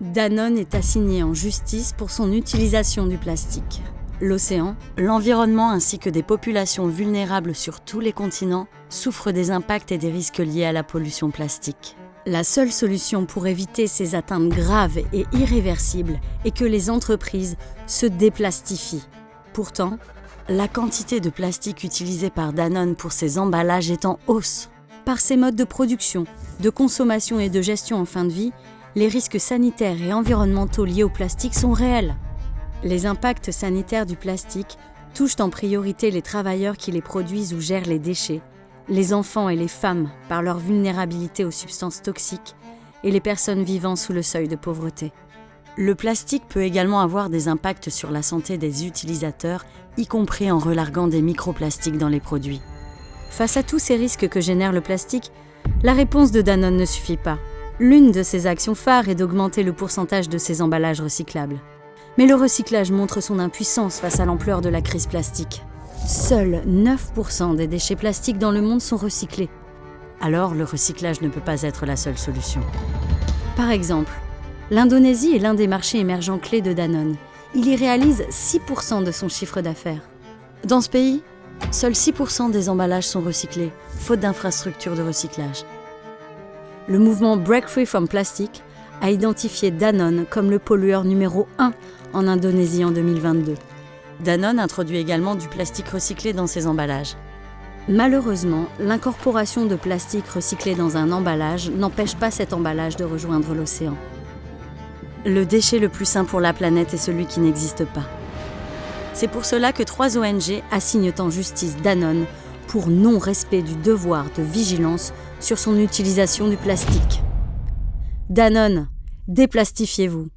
Danone est assigné en justice pour son utilisation du plastique. L'océan, l'environnement ainsi que des populations vulnérables sur tous les continents souffrent des impacts et des risques liés à la pollution plastique. La seule solution pour éviter ces atteintes graves et irréversibles est que les entreprises se déplastifient. Pourtant, la quantité de plastique utilisée par Danone pour ses emballages est en hausse. Par ses modes de production, de consommation et de gestion en fin de vie, les risques sanitaires et environnementaux liés au plastique sont réels. Les impacts sanitaires du plastique touchent en priorité les travailleurs qui les produisent ou gèrent les déchets, les enfants et les femmes par leur vulnérabilité aux substances toxiques et les personnes vivant sous le seuil de pauvreté. Le plastique peut également avoir des impacts sur la santé des utilisateurs, y compris en relarguant des microplastiques dans les produits. Face à tous ces risques que génère le plastique, la réponse de Danone ne suffit pas. L'une de ses actions phares est d'augmenter le pourcentage de ses emballages recyclables. Mais le recyclage montre son impuissance face à l'ampleur de la crise plastique. Seuls 9% des déchets plastiques dans le monde sont recyclés. Alors le recyclage ne peut pas être la seule solution. Par exemple, L'Indonésie est l'un des marchés émergents clés de Danone. Il y réalise 6% de son chiffre d'affaires. Dans ce pays, seuls 6% des emballages sont recyclés, faute d'infrastructures de recyclage. Le mouvement Break Free from Plastic a identifié Danone comme le pollueur numéro 1 en Indonésie en 2022. Danone introduit également du plastique recyclé dans ses emballages. Malheureusement, l'incorporation de plastique recyclé dans un emballage n'empêche pas cet emballage de rejoindre l'océan. Le déchet le plus sain pour la planète est celui qui n'existe pas. C'est pour cela que trois ONG assignent en justice Danone pour non-respect du devoir de vigilance sur son utilisation du plastique. Danone, déplastifiez-vous.